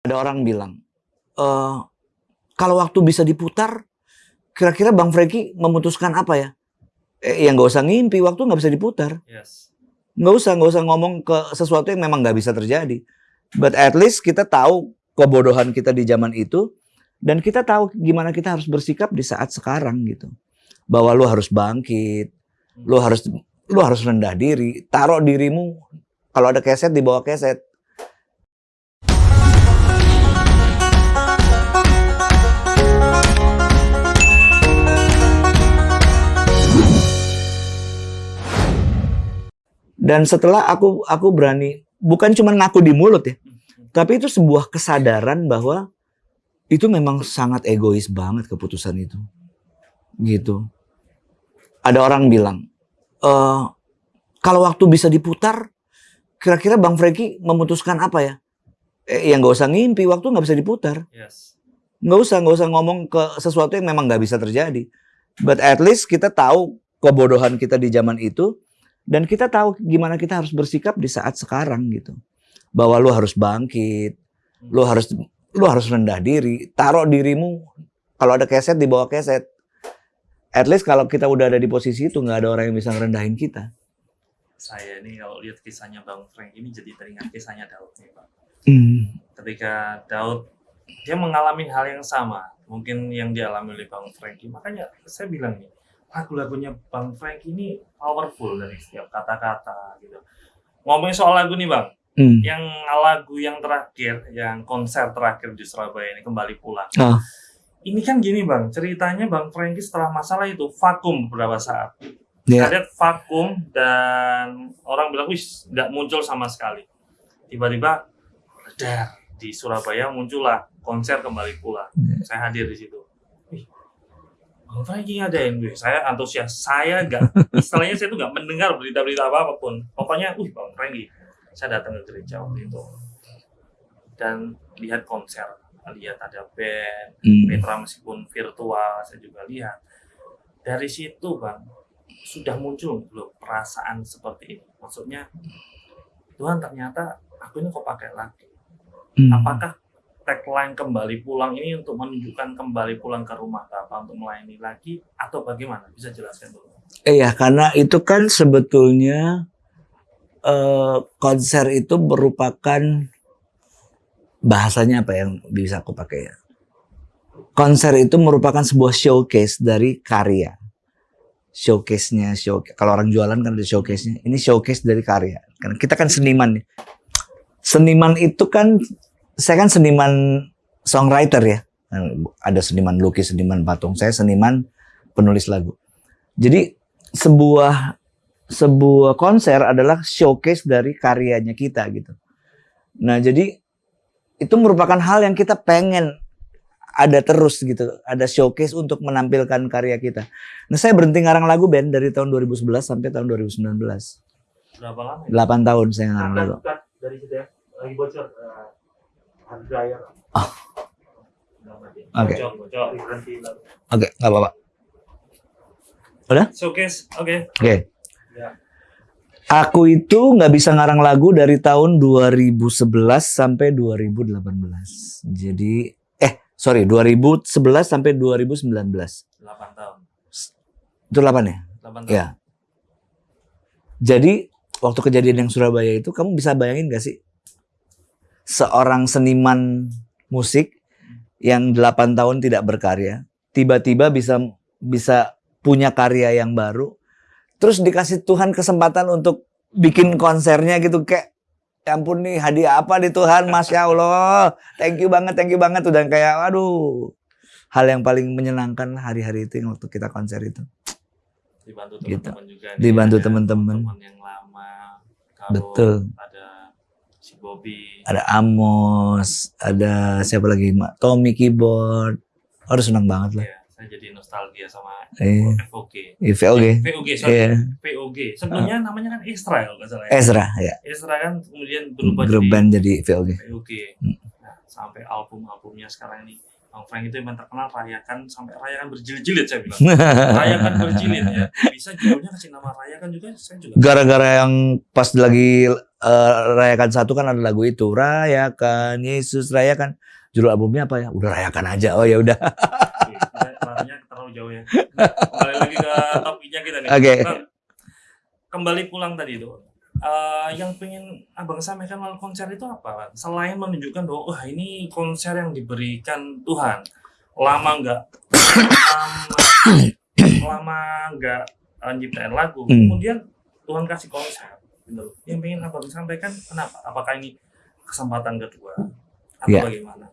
Ada orang bilang, e, kalau waktu bisa diputar, kira-kira Bang Franky memutuskan apa ya? Eh, ya nggak usah ngimpi, waktu nggak bisa diputar. Yes. Nggak usah, nggak usah ngomong ke sesuatu yang memang nggak bisa terjadi. But at least kita tahu kebodohan kita di zaman itu, dan kita tahu gimana kita harus bersikap di saat sekarang gitu. Bahwa lu harus bangkit, lu harus lu harus rendah diri, taruh dirimu kalau ada keset di bawah keset. Dan setelah aku aku berani bukan cuma ngaku di mulut ya, tapi itu sebuah kesadaran bahwa itu memang sangat egois banget keputusan itu. Gitu. Ada orang bilang, e, kalau waktu bisa diputar, kira-kira Bang Franky memutuskan apa ya? Eh, ya nggak usah ngimpi, waktu nggak bisa diputar. Yes. Nggak usah, nggak usah ngomong ke sesuatu yang memang nggak bisa terjadi. But at least kita tahu kebodohan kita di zaman itu, dan kita tahu gimana kita harus bersikap di saat sekarang gitu. Bahwa lu harus bangkit, lu harus lu harus rendah diri, taruh dirimu kalau ada keset di bawah keset. At least kalau kita udah ada di posisi itu nggak ada orang yang bisa ngerendahin kita. Saya ini kalau lihat kisahnya Bang Frank ini jadi teringat kisahnya Daud nih Pak. Hmm. Ketika Daud dia mengalami hal yang sama, mungkin yang dialami oleh Bang Franky. Makanya saya bilang nih, lagu-lagunya Bang Frank ini powerful dari setiap kata-kata gitu. Ngomongin soal lagu nih Bang, Hmm. yang lagu yang terakhir, yang konser terakhir di Surabaya ini kembali pulang. Oh. Ini kan gini Bang, ceritanya Bang Franky setelah masalah itu vakum beberapa saat. Saya lihat vakum dan orang bilang, wis nggak muncul sama sekali. Tiba-tiba, di Surabaya muncullah konser kembali pulang. Ya. Saya hadir di situ. Bang Franky ngadain, wih, saya antusias. Saya nggak, istilahnya saya tuh nggak mendengar berita-berita apa apa pun. Pokoknya, wih Bang Franky, saya datang ke gereja waktu itu dan lihat konser, lihat ada band, Hmm. Petra meskipun virtual, saya juga lihat. Dari situ bang, sudah muncul belum perasaan seperti ini? Maksudnya, Tuhan ternyata aku ini kok pakai lagi. Hmm. Apakah tagline kembali pulang ini untuk menunjukkan kembali pulang ke rumah Bapak untuk melayani lagi atau bagaimana? Bisa jelaskan dulu. Iya, karena itu kan sebetulnya eh, konser itu merupakan bahasanya apa yang bisa aku pakai ya? Konser itu merupakan sebuah showcase dari karya. Showcase-nya, show kalau orang jualan kan ada showcase-nya. Ini showcase dari karya. Karena kita kan seniman ya. Seniman itu kan saya kan seniman songwriter ya. Ada seniman lukis, seniman patung. Saya seniman penulis lagu. Jadi sebuah sebuah konser adalah showcase dari karyanya kita gitu. Nah, jadi itu merupakan hal yang kita pengen ada terus gitu, ada showcase untuk menampilkan karya kita. Nah, saya berhenti ngarang lagu band dari tahun 2011 sampai tahun 2019. Berapa lama? Ya? 8 tahun saya ngarang lagu. dari situ ya, lagi bocor. Uh, dryer. Oh. Udah mati. Oke. Oke, nggak apa-apa. Showcase, oke. Oke. Ya. Aku itu nggak bisa ngarang lagu dari tahun 2011 sampai 2018. Jadi eh sorry 2011 sampai 2019. 8 tahun. Itu 8 ya? 8 tahun. Ya. Jadi waktu kejadian yang Surabaya itu kamu bisa bayangin gak sih seorang seniman musik yang 8 tahun tidak berkarya tiba-tiba bisa bisa punya karya yang baru terus dikasih Tuhan kesempatan untuk bikin konsernya gitu kayak ya ampun nih hadiah apa di Tuhan Masya Allah thank you banget thank you banget udah kayak waduh hal yang paling menyenangkan hari-hari itu yang waktu kita konser itu dibantu Gitu. teman-teman juga nih, Dibantu teman-teman. teman yang lama Betul. ada Bobby ada Amos, ada siapa lagi? Tommy keyboard. Aduh senang banget lah. ya, saya jadi nostalgia sama Eh, VOG eh, VOG. Sorry Iya. VOG sebelumnya namanya kan Extra kalau nggak salah ya Ezra ya. Extra kan kemudian berubah Grup jadi band jadi VOG. VOG Hmm. nah, sampai album-albumnya sekarang ini Bang Frank itu yang terkenal rayakan sampai rayakan berjilid-jilid saya bilang. rayakan berjilid ya. Bisa judulnya kasih nama rayakan juga saya juga. Gara-gara yang pas lagi eh, rayakan satu kan ada lagu itu rayakan Yesus rayakan. Judul albumnya apa ya? Udah rayakan aja. Oh ya udah. Larinya terlalu jauh ya. Kembali lagi ke topiknya kita nih. Oke. Bang, kembali pulang tadi itu. Eh, yang pengen abang sampaikan melalui konser itu apa? Selain menunjukkan bahwa wah ini konser yang diberikan Tuhan, lama nggak lama, nggak eh, nyiptain lagu, Hmm. kemudian Tuhan kasih konser. Gitu. Yang pengen abang sampaikan kenapa? Apakah ini kesempatan kedua atau Iya. bagaimana?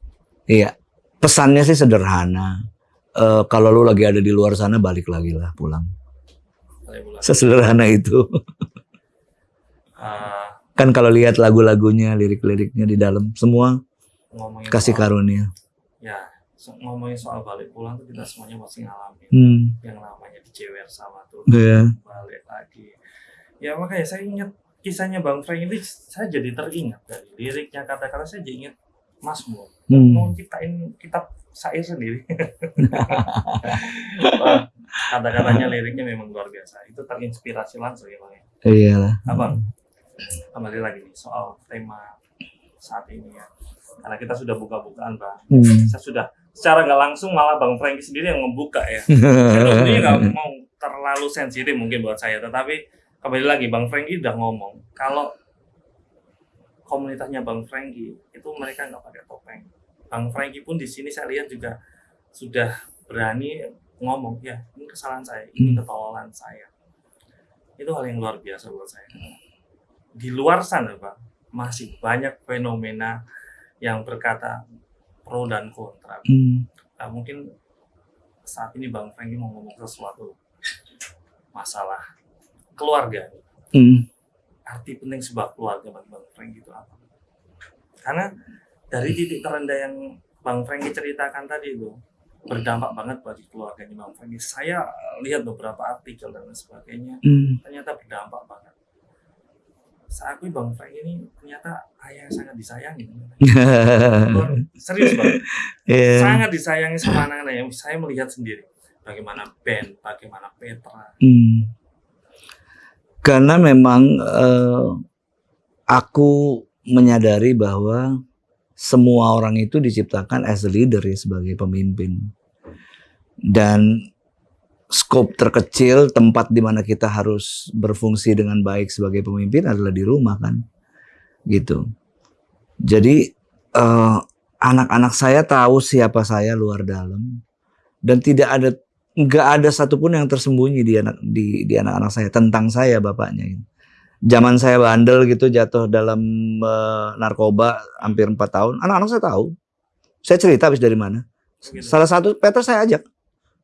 Iya. Pesannya sih sederhana. Eh, kalau lu lagi ada di luar sana balik lagi lah pulang. Sesederhana itu. eh, Kan kalau lihat lagu-lagunya, lirik-liriknya di dalam semua ngomongin kasih soal- karunia. ya so- ngomongin soal balik pulang tuh kita semuanya pasti ngalamin Hmm. yang namanya dicewer sama tuh Iya. balik lagi ya makanya saya ingat kisahnya bang Frank itu saya jadi teringat dari liriknya kata-kata saya jadi ingat Mazmur Hmm. mau ciptain kitab syair sendiri kata-katanya liriknya memang luar biasa itu terinspirasi langsung ya bang ya Iyalah. abang kembali lagi nih soal tema saat ini ya karena kita sudah buka-bukaan bang Hmm. saya sudah secara nggak langsung malah Bang Franky sendiri yang membuka ya. Sebenarnya nggak mau terlalu sensitif mungkin buat saya, tetapi kembali lagi Bang Franky udah ngomong kalau komunitasnya Bang Franky itu mereka nggak pakai topeng. Bang Franky pun di sini saya lihat juga sudah berani ngomong ya ini kesalahan saya, ini Hmm. ketololan saya. Itu hal yang luar biasa buat saya. Di luar sana Bang masih banyak fenomena yang berkata pro dan kontra. Hmm. Nah, mungkin saat ini Bang Franky mau ngomong sesuatu masalah keluarga. Hmm. Arti penting sebuah keluarga bagi Bang Franky itu apa? Karena dari titik terendah yang Bang Franky ceritakan tadi itu berdampak banget bagi keluarganya Bang Franky. Saya lihat beberapa artikel dan sebagainya, Hmm. ternyata berdampak banget. Saya akui Bang Franky ini ternyata ayah yang sangat disayangi. Serius Bang. Iya. sangat disayangi sama anak-anak yang saya melihat sendiri bagaimana Ben, bagaimana Petra. Hmm. Karena memang eh, aku menyadari bahwa semua orang itu diciptakan as a leader ya sebagai pemimpin. Dan skop terkecil tempat di mana kita harus berfungsi dengan baik sebagai pemimpin adalah di rumah kan. Gitu. Jadi eh, anak-anak saya tahu siapa saya luar dalam dan tidak ada nggak ada satupun yang tersembunyi di anak di di anak-anak saya tentang saya bapaknya ini. Zaman saya bandel gitu jatuh dalam eh, narkoba hampir empat tahun, anak-anak saya tahu. Saya cerita habis dari mana. Gitu. Salah satu Peter saya ajak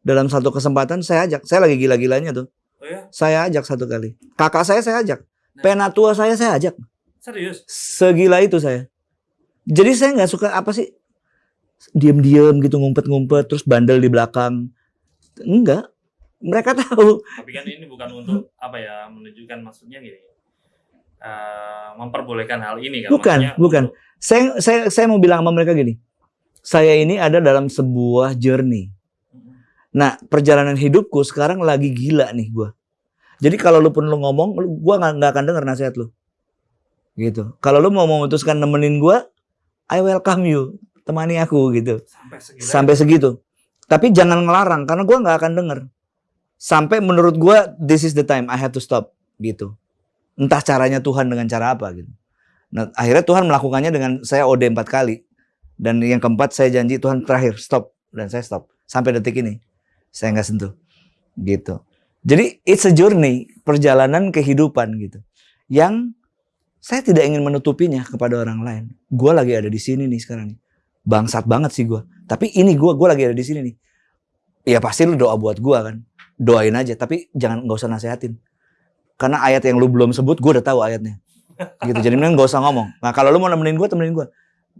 dalam satu kesempatan saya ajak. Saya lagi gila-gilanya tuh. Oh ya, Saya ajak satu kali. Kakak saya saya ajak. Penatua saya saya ajak. serius. Segila itu saya. Jadi saya nggak suka apa sih diam-diam gitu ngumpet-ngumpet terus bandel di belakang. Enggak. Mereka tahu. Tapi kan ini bukan untuk apa ya menunjukkan maksudnya gini. eh, memperbolehkan hal ini kan. Bukan, Maksudnya bukan. untuk- Saya saya saya mau bilang sama mereka gini. Saya ini ada dalam sebuah journey. Nah, perjalanan hidupku sekarang lagi gila nih gua. Jadi kalau lu pun lu ngomong, lu, gua nggak akan denger nasihat lu. Gitu. Kalau lu mau memutuskan nemenin gua, I welcome you. Temani aku gitu. sampai segila. Sampai segitu. Tapi jangan ngelarang karena gua nggak akan denger. Sampai menurut gua this is the time I have to stop gitu. Entah caranya Tuhan dengan cara apa gitu. Nah, akhirnya Tuhan melakukannya dengan saya OD empat kali. Dan yang keempat saya janji Tuhan terakhir stop dan saya stop sampai detik ini. Saya nggak sentuh. Gitu. Jadi it's a journey, perjalanan kehidupan gitu. Yang saya tidak ingin menutupinya kepada orang lain. Gua lagi ada di sini nih sekarang nih. Bangsat banget sih gua. Tapi ini gua gua lagi ada di sini nih. Ya pasti lu doa buat gua kan. Doain aja tapi jangan nggak usah nasehatin. Karena ayat yang lu belum sebut gua udah tahu ayatnya. Gitu. Jadi mending nggak usah ngomong. Nah, kalau lu mau nemenin gua temenin gua.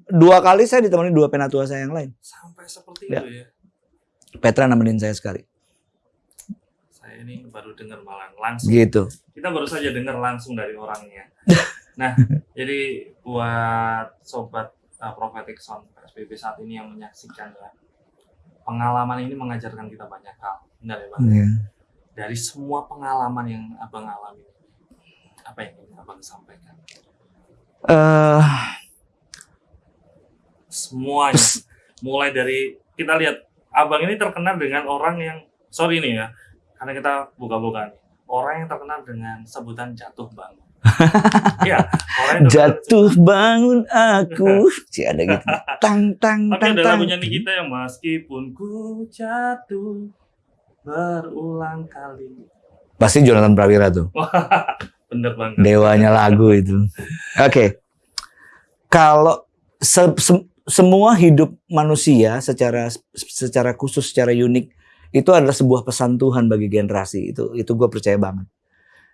Dua kali saya ditemani dua penatua saya yang lain. sampai seperti Ya. itu ya. Petra nemenin saya sekali. Saya ini baru dengar malah langsung. Gitu. Kita baru saja dengar langsung dari orangnya. Nah, jadi buat sobat uh, Prophetic Sound PSBB saat ini yang menyaksikan ya, pengalaman ini mengajarkan kita banyak hal. Benar ya, Bang? Iya. Dari semua pengalaman yang Abang alami, apa yang ingin Abang sampaikan? Eh, Semuanya. Mulai dari, kita lihat, Abang ini terkenal dengan orang yang, sorry nih ya, karena kita buka-buka nih. Orang yang terkenal dengan sebutan jatuh bangun. Orang yang terkenal- jatuh bangun aku. Sih ada gitu. Tang tang Tapi tang ada tang. lagunya Nikita yang meskipun ku jatuh berulang kali. Pasti Jonathan Prawira tuh. Bener banget. Dewanya lagu itu. Oke. Kalau se- se- semua hidup manusia secara secara khusus, secara unik itu adalah sebuah pesan Tuhan bagi generasi. Itu itu gue percaya banget.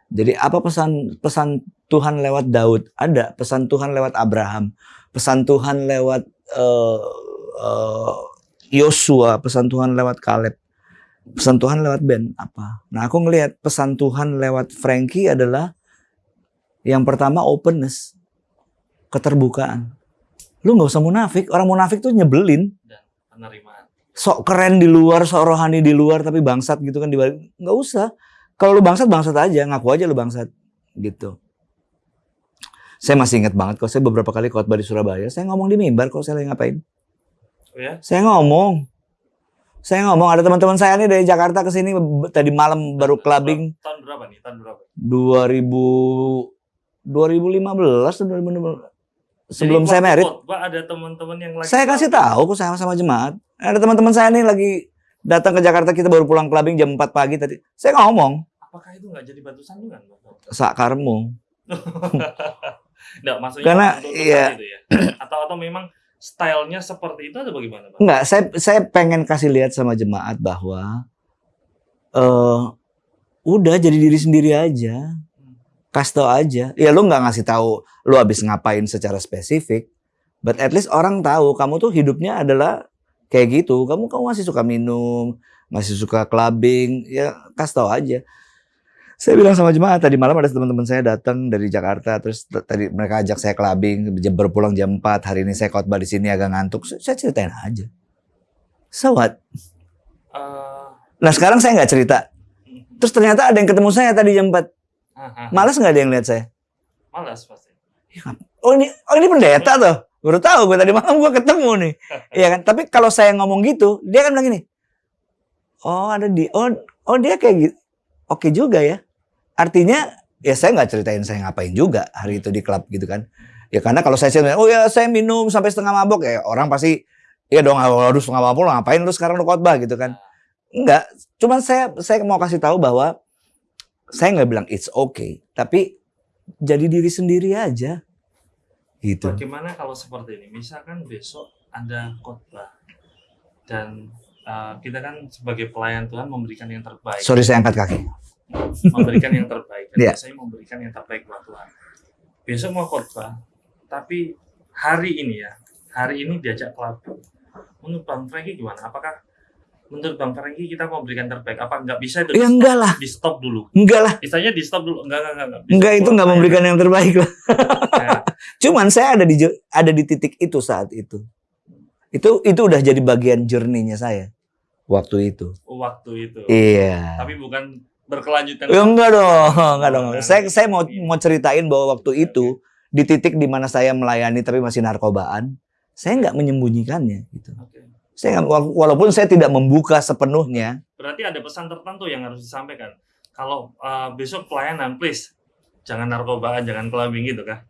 Jadi apa pesan pesan Tuhan lewat Daud? Ada pesan Tuhan lewat Abraham, pesan Tuhan lewat eh, eh, Yosua, pesan Tuhan lewat Kaleb, pesan Tuhan lewat Ben. Apa? Nah aku ngelihat pesan Tuhan lewat Frankie adalah yang pertama openness, keterbukaan. Lu nggak usah munafik. Orang munafik tuh nyebelin. Penerimaan. Sok keren di luar, sok rohani di luar, tapi bangsat gitu kan di balik. Nggak usah. Kalau lu bangsat, bangsat aja. Ngaku aja lu bangsat. Gitu. Saya masih ingat banget kok. Saya beberapa kali khotbah di Surabaya. Saya ngomong di mimbar kok. Saya lagi ngapain? Oh ya? Saya ngomong. Saya ngomong. Ada teman-teman saya nih dari Jakarta ke sini tadi malam baru clubbing Tahun berapa nih? Tahun berapa? 2000 2015 atau 2016. Sebelum Jadi saya merit. ada teman-teman yang lagi Saya kasih tahu kok saya sama jemaat. Ada teman-teman saya nih lagi datang ke Jakarta kita baru pulang clubbing jam 4 pagi tadi. Saya ngomong, Apakah itu nggak jadi batu sandungan? Sakarmu. Nggak, maksudnya Karena, iya. saat itu ya. Atau atau memang stylenya seperti itu atau bagaimana, Bang? Enggak, saya saya pengen kasih lihat sama jemaat bahwa eh udah jadi diri sendiri aja. Kasih tau aja. Ya lu nggak ngasih tahu lu habis ngapain secara spesifik. But at least orang tahu kamu tuh hidupnya adalah kayak gitu. Kamu kamu masih suka minum, masih suka clubbing, ya kasih tau aja. Saya bilang sama jemaat tadi malam ada teman-teman saya datang dari Jakarta terus tadi mereka ajak saya clubbing berpulang jam 4 hari ini saya khotbah di sini agak ngantuk saya ceritain aja so what Eh, nah sekarang saya nggak cerita terus ternyata ada yang ketemu saya tadi jam 4 ah, ah, malas nggak ada yang lihat saya? Malas pasti. oh ini oh ini pendeta tuh. Baru tahu gue tadi malam gue ketemu nih. Iya kan? Tapi kalau saya ngomong gitu dia kan bilang gini oh ada di oh oh dia kayak gitu oke juga ya. Artinya ya saya nggak ceritain saya ngapain juga hari itu di klub gitu kan. Ya karena kalau saya ceritain oh ya saya minum sampai setengah mabok. Ya orang pasti ya dong harus setengah mabok lu ngapain lu sekarang lu khotbah? Gitu kan. Enggak cuman saya saya mau kasih tahu bahwa saya nggak bilang it's okay tapi jadi diri sendiri aja gitu Bagaimana kalau seperti ini? Misalkan besok ada khotbah dan uh, kita kan sebagai pelayan Tuhan memberikan yang terbaik, sorry saya angkat kaki memberikan yang terbaik dan Iya. biasanya memberikan yang terbaik buat Tuhan. Besok mau khotbah, tapi hari ini ya, hari ini diajak clubbing. Menurut Bang Franky gimana? Apakah menurut Bang Franky kita mau berikan terbaik? Apa nggak bisa itu ya enggak lah di stop dulu? enggak lah Istilahnya di stop dulu. Enggak, enggak, enggak. enggak. enggak itu nggak memberikan yang terbaik lah Ya, Cuman saya ada di ada di titik itu saat itu. Itu itu udah jadi bagian journey-nya saya waktu itu. waktu itu. Iya. Tapi bukan berkelanjutan. Ya, enggak dong, enggak dong. Nah, Saya saya mau iya. mau ceritain bahwa waktu itu di titik di mana saya melayani tapi masih narkobaan, saya nggak menyembunyikannya gitu. Oke. Saya walaupun saya tidak membuka sepenuhnya, Berarti ada pesan tertentu yang harus disampaikan. Kalau uh, besok pelayanan, please jangan narkobaan, jangan clubbing gitu kah?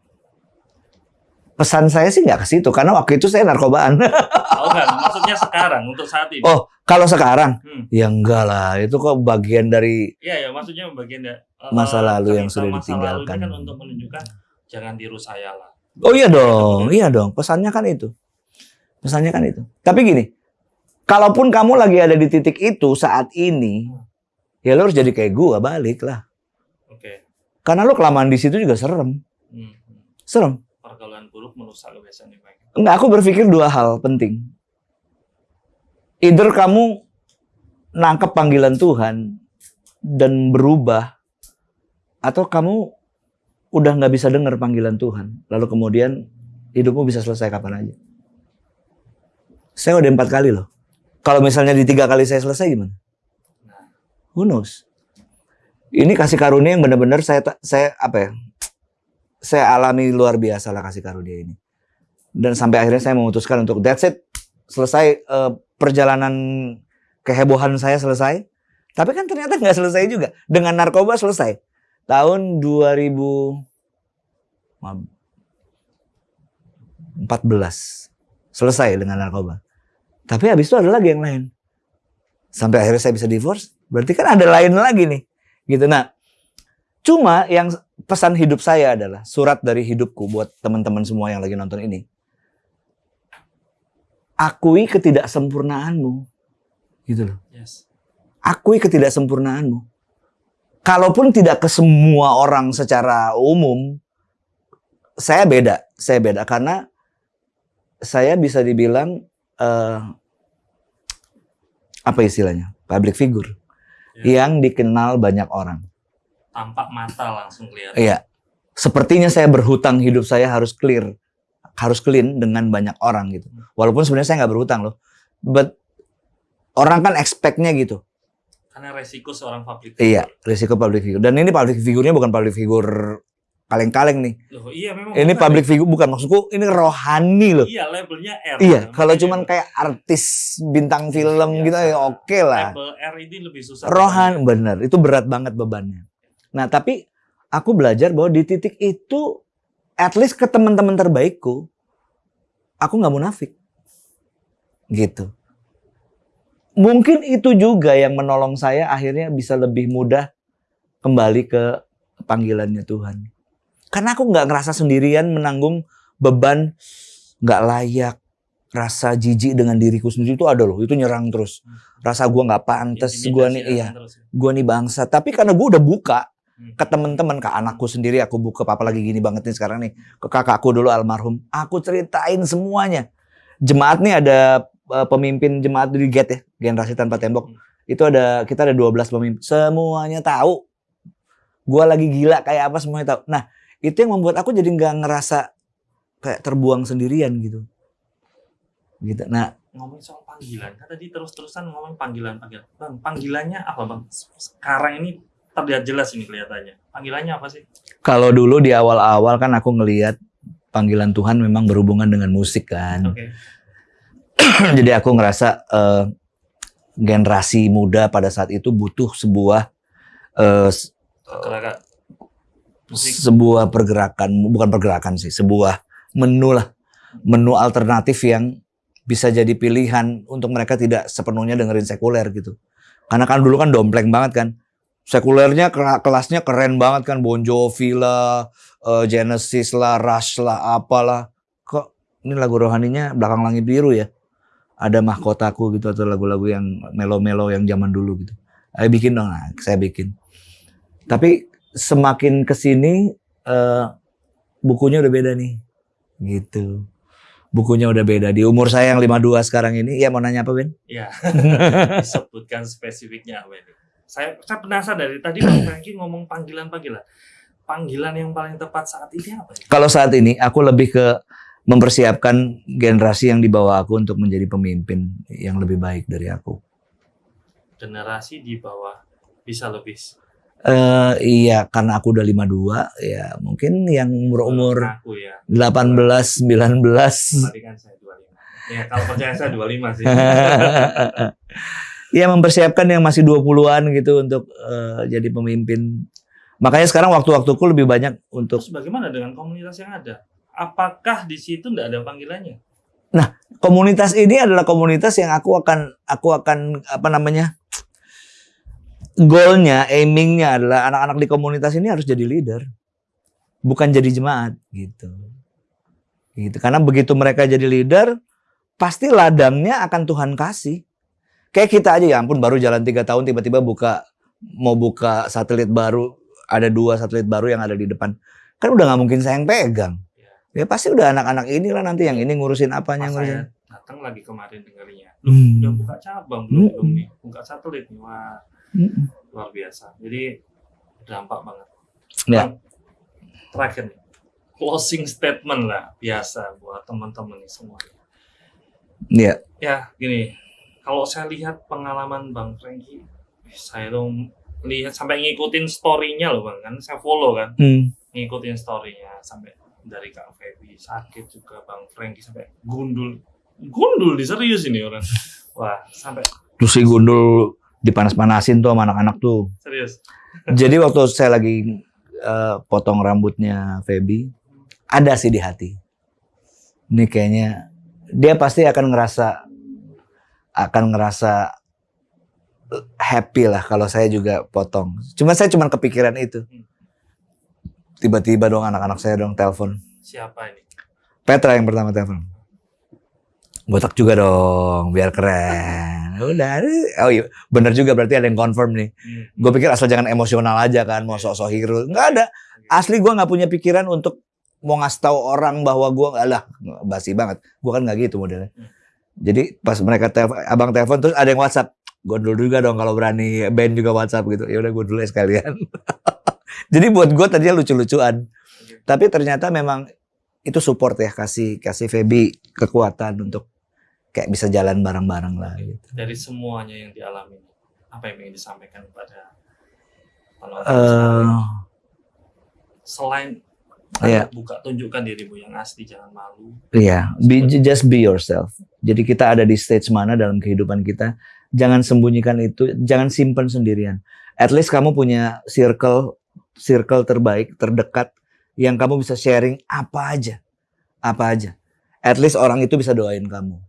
pesan saya sih nggak ke situ karena waktu itu saya narkobaan. Oh enggak, maksudnya sekarang untuk saat ini. Oh, kalau sekarang Hmm. ya enggak lah, itu kok bagian dari Iya ya, maksudnya bagian dari uh, Masa lalu yang sudah masa ditinggalkan. lalu ini kan untuk menunjukkan jangan tiru saya lah. Oh iya dong, iya dong. Pesannya kan itu. Pesannya kan itu. Tapi gini, kalaupun kamu lagi ada di titik itu saat ini, ya lo harus jadi kayak gua balik lah. Oke. Karena lo kelamaan di situ juga serem. Hmm. hmm. Serem. Pergaulan buruk merusak kebiasaan yang baik. Enggak, aku berpikir dua hal penting. Either kamu nangkep panggilan Tuhan dan berubah, atau kamu udah nggak bisa dengar panggilan Tuhan, lalu kemudian hidupmu bisa selesai kapan aja. Saya udah empat kali loh Kalau misalnya di tiga kali saya selesai gimana? Who knows? Ini kasih karunia yang benar-benar saya saya apa ya? Saya alami luar biasa lah kasih karunia ini. Dan sampai akhirnya saya memutuskan untuk that's it. Selesai eh, perjalanan kehebohan saya selesai. Tapi kan ternyata nggak selesai juga. Dengan narkoba selesai. Tahun 2014 selesai dengan narkoba. Tapi habis itu ada lagi yang lain. Sampai akhirnya saya bisa divorce. Berarti kan ada lain lagi nih. Gitu. Nah, cuma yang pesan hidup saya adalah surat dari hidupku buat teman-teman semua yang lagi nonton ini. Akui ketidaksempurnaanmu. Gitu loh. yes. Akui ketidaksempurnaanmu. Kalaupun tidak ke semua orang secara umum, saya beda. Saya beda karena saya bisa dibilang eh, apa istilahnya? Public figure Ya. yang dikenal banyak orang. Tampak mata langsung kelihatan. Iya. Sepertinya saya berhutang hidup saya harus clear, harus clean dengan banyak orang gitu. Walaupun sebenarnya saya nggak berhutang loh. But orang kan expect-nya gitu. Karena resiko seorang public Iya, figure. risiko public figure. Dan ini public figure-nya bukan public figure kaleng-kaleng nih. Loh, iya memang. Ini bukan. public figure bukan maksudku, ini rohani loh. Iya, labelnya R. Iya, kalau cuman kayak artis bintang film Biasa. gitu ya oke lah. label R ini lebih susah. Rohan bener, itu berat banget bebannya. Nah, tapi aku belajar bahwa di titik itu at least ke teman-teman terbaikku aku nggak munafik. Gitu. Mungkin itu juga yang menolong saya akhirnya bisa lebih mudah kembali ke panggilannya Tuhan. Karena aku nggak ngerasa sendirian menanggung beban nggak layak, rasa jijik dengan diriku sendiri itu ada loh, itu nyerang terus. Rasa gua nggak pantas, gua nih Intimidasi iya, ya. gua nih bangsa. Tapi karena gua udah buka Hmm. ke teman-teman, ke anakku sendiri, aku buka papa lagi gini banget nih sekarang nih, ke kakakku dulu almarhum, aku ceritain semuanya. Jemaat nih ada eh, pemimpin jemaat di GET ya, generasi tanpa tembok. Hmm. Itu ada kita ada 12 pemimpin, semuanya tahu. Gua lagi gila kayak apa semuanya tahu. Nah, itu yang membuat aku jadi nggak ngerasa kayak terbuang sendirian gitu. Gitu. Nah, ngomongin soal panggilan kan tadi terus-terusan ngomong panggilan panggilan bang panggilannya apa bang sekarang ini terlihat jelas ini kelihatannya panggilannya apa sih kalau dulu di awal-awal kan aku ngelihat panggilan Tuhan memang berhubungan dengan musik kan. oke Jadi aku ngerasa eh, generasi muda pada saat itu butuh sebuah musik sebuah pergerakan, bukan pergerakan sih, sebuah menu lah, menu alternatif yang bisa jadi pilihan untuk mereka tidak sepenuhnya dengerin sekuler gitu. Karena kan dulu kan dompleng banget kan. Sekulernya kelasnya keren banget kan, Bon Jovi lah, eh, Genesis lah, Rush lah, apalah. Kok ini lagu rohaninya belakang langit biru ya? Ada mahkotaku gitu atau lagu-lagu yang melo-melo yang zaman dulu gitu. Ayo bikin dong, nah, saya bikin. Tapi semakin ke sini eh, bukunya udah beda nih, gitu. Bukunya udah beda. Di umur saya yang 52 sekarang ini, ya mau nanya apa Ben? ya disebutkan spesifiknya ini saya saya penasaran dari tadi bang Franky ngomong panggilan panggilan panggilan yang paling tepat saat ini apa ya Kalau saat ini aku lebih ke mempersiapkan generasi yang di bawah aku untuk menjadi pemimpin yang lebih baik dari aku. generasi di bawah bisa lebih Eh iya, karena aku udah 52, ya mungkin yang umur-umur aku ya. 18, 19. tadi kan saya 25 ya kalau percaya saya 25 sih. Ya mempersiapkan yang masih 20-an gitu untuk eh, jadi pemimpin. Makanya sekarang waktu-waktuku lebih banyak untuk terus bagaimana dengan komunitas yang ada? Apakah di situ tidak ada panggilannya? Komunitas ini adalah komunitas yang aku akan aku akan apa namanya goalnya, aimingnya adalah anak-anak di komunitas ini harus jadi leader, bukan jadi jemaat gitu. Gitu. Karena begitu mereka jadi leader, pasti ladangnya akan Tuhan kasih. Kayak kita aja ya ampun baru jalan tiga tahun tiba-tiba buka mau buka satelit baru, ada dua satelit baru yang ada di depan. Kan udah nggak mungkin saya yang pegang. Ya pasti udah anak-anak inilah nanti yang ini ngurusin apanya Pas ngurusin. datang lagi kemarin dengarnya Hmm. udah buka cabang belum Hmm. belum nih buka satelit wah Mm-mm. luar biasa. Jadi dampak banget. Ya. Bang, terakhir nih. Closing statement lah biasa buat teman-teman nih semua. Iya. ya gini. Kalau saya lihat pengalaman Bang Franky, saya tuh lihat sampai ngikutin story-nya loh Bang, kan. Saya follow kan, Hmm. ngikutin story-nya sampai dari Kak Feby sakit juga Bang Franky sampai gundul, gundul di serius ini orang, wah sampai Terus si gundul dipanas-panasin tuh sama anak-anak tuh. serius, Jadi waktu saya lagi eh, potong rambutnya Feby, ada sih di hati. Ini kayaknya dia pasti akan ngerasa akan ngerasa eh, happy lah kalau saya juga potong. Cuma saya cuma kepikiran itu. Tiba-tiba dong anak-anak saya dong telepon. siapa ini? Petra yang pertama telepon. Botak juga dong, biar keren. Udah, oh iya, bener juga berarti ada yang confirm nih. Hmm. Gue pikir asal jangan emosional aja kan, mau sok-sok hero. Nggak ada. Asli gue nggak punya pikiran untuk mau ngasih tahu orang bahwa gue lah basi banget. Gue kan nggak gitu modelnya. Jadi pas mereka telepon, abang telepon terus ada yang WhatsApp. Gue dulu juga dong kalau berani band juga WhatsApp gitu. Ya udah gue dulu ya sekalian. Jadi buat gue tadinya lucu-lucuan. Tapi ternyata memang itu support ya kasih kasih Feby kekuatan untuk kayak bisa jalan bareng-bareng lah gitu. Dari semuanya yang dialami, apa yang ingin disampaikan kepada sekalian? selain Iya. buka tunjukkan dirimu yang asli jangan malu Iya, be- just be yourself. Jadi kita ada di stage mana dalam kehidupan kita, jangan sembunyikan itu, jangan simpen sendirian. At least kamu punya circle circle terbaik, terdekat yang kamu bisa sharing apa aja. Apa aja. At least orang itu bisa doain kamu.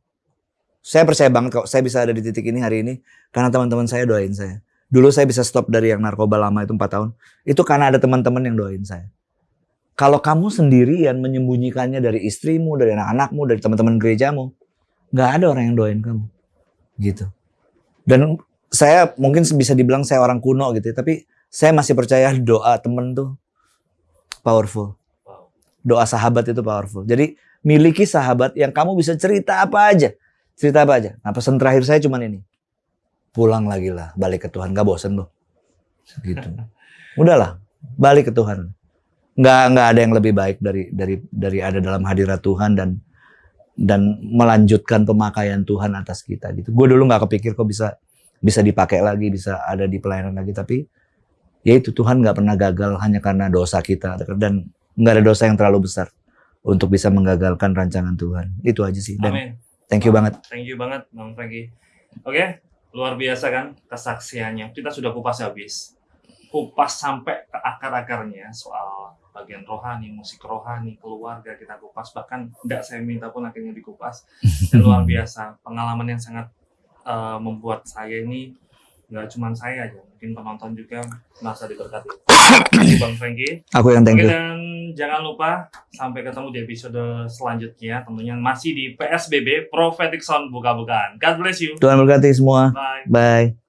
Saya percaya banget kok saya bisa ada di titik ini hari ini karena teman-teman saya doain saya. Dulu saya bisa stop dari yang narkoba lama itu 4 tahun. Itu karena ada teman-teman yang doain saya. Kalau kamu sendirian menyembunyikannya dari istrimu, dari anak-anakmu, dari teman-teman gerejamu, nggak ada orang yang doain kamu, gitu. Dan saya mungkin bisa dibilang saya orang kuno gitu, ya, tapi saya masih percaya doa temen tuh powerful. Doa sahabat itu powerful. Jadi miliki sahabat yang kamu bisa cerita apa aja, cerita apa aja. Nah pesan terakhir saya cuman ini, pulang lagi lah, balik ke Tuhan, gak bosen loh, gitu. Udahlah, balik ke Tuhan nggak nggak ada yang lebih baik dari dari dari ada dalam hadirat Tuhan dan dan melanjutkan pemakaian Tuhan atas kita gitu. Gue dulu nggak kepikir kok bisa bisa dipakai lagi, bisa ada di pelayanan lagi, tapi ya itu Tuhan nggak pernah gagal hanya karena dosa kita dan nggak ada dosa yang terlalu besar untuk bisa menggagalkan rancangan Tuhan. Itu aja sih. Dan amin thank you banget. thank you banget bang Franky. Oke luar biasa kan kesaksiannya. Kita sudah kupas habis. Kupas sampai ke akar-akarnya soal bagian rohani, musik rohani, keluarga kita kupas. Bahkan tidak saya minta pun akhirnya dikupas. Dan luar biasa. Pengalaman yang sangat eh, membuat saya ini nggak cuma saya aja mungkin penonton juga merasa diberkati kasih bang Franky Aku yang thank Oke you. dan jangan lupa sampai ketemu di episode selanjutnya tentunya masih di PSBB Prophetic Sound buka-bukaan. God bless you. Tuhan berkati semua. Bye. Bye.